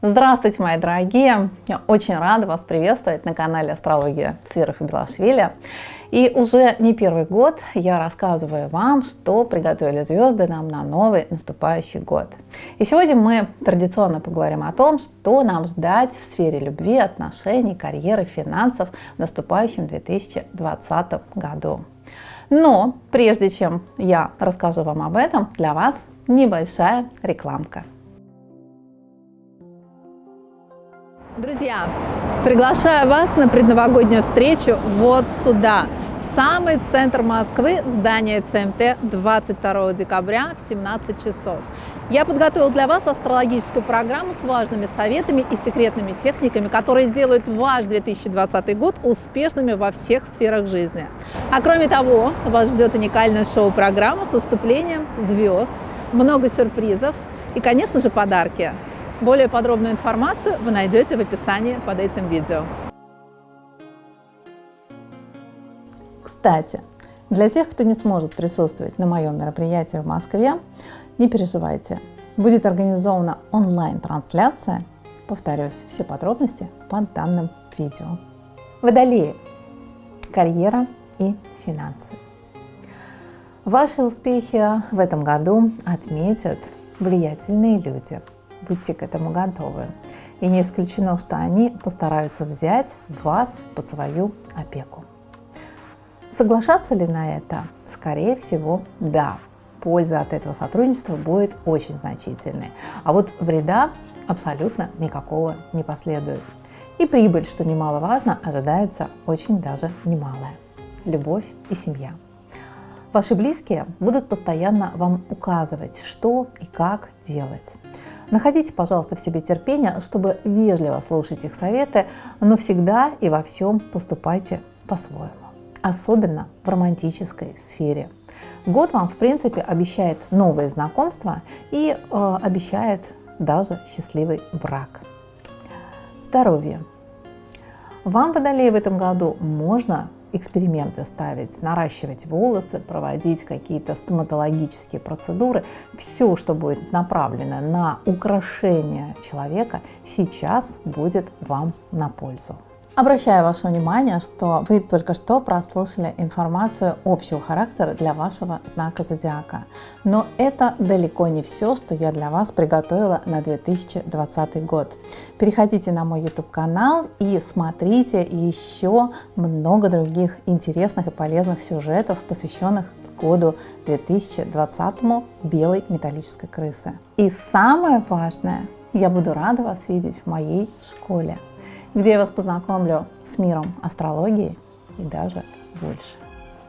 Здравствуйте, мои дорогие! Я очень рада вас приветствовать на канале Астрология и Белашвили. И уже не первый год я рассказываю вам, что приготовили звезды нам на новый наступающий год. И сегодня мы традиционно поговорим о том, что нам ждать в сфере любви, отношений, карьеры, финансов в наступающем 2020 году. Но прежде чем я расскажу вам об этом, для вас небольшая рекламка. Друзья, приглашаю вас на предновогоднюю встречу вот сюда, в самый центр Москвы, в здание ЦМТ 22 декабря в 17 часов. Я подготовил для вас астрологическую программу с важными советами и секретными техниками, которые сделают ваш 2020 год успешными во всех сферах жизни. А кроме того, вас ждет уникальная шоу-программа с выступлением звезд, много сюрпризов и, конечно же, подарки. Более подробную информацию вы найдете в описании под этим видео. Кстати, для тех, кто не сможет присутствовать на моем мероприятии в Москве, не переживайте, будет организована онлайн-трансляция. Повторюсь, все подробности под данным видео. Водолеи. Карьера и финансы. Ваши успехи в этом году отметят влиятельные люди – будьте к этому готовы. И не исключено, что они постараются взять вас под свою опеку. Соглашаться ли на это? Скорее всего, да. Польза от этого сотрудничества будет очень значительной. А вот вреда абсолютно никакого не последует. И прибыль, что немаловажно, ожидается очень даже немалая. Любовь и семья. Ваши близкие будут постоянно вам указывать, что и как делать. Находите, пожалуйста, в себе терпение, чтобы вежливо слушать их советы, но всегда и во всем поступайте по-своему, особенно в романтической сфере. Год вам, в принципе, обещает новые знакомства и э, обещает даже счастливый брак. Здоровье. Вам, Водолей, в этом году можно эксперименты ставить, наращивать волосы, проводить какие-то стоматологические процедуры. Все, что будет направлено на украшение человека, сейчас будет вам на пользу. Обращаю ваше внимание, что вы только что прослушали информацию общего характера для вашего знака зодиака. Но это далеко не все, что я для вас приготовила на 2020 год. Переходите на мой YouTube канал и смотрите еще много других интересных и полезных сюжетов, посвященных году 2020 белой металлической крысы. И самое важное, я буду рада вас видеть в моей школе где я вас познакомлю с миром астрологии и даже больше.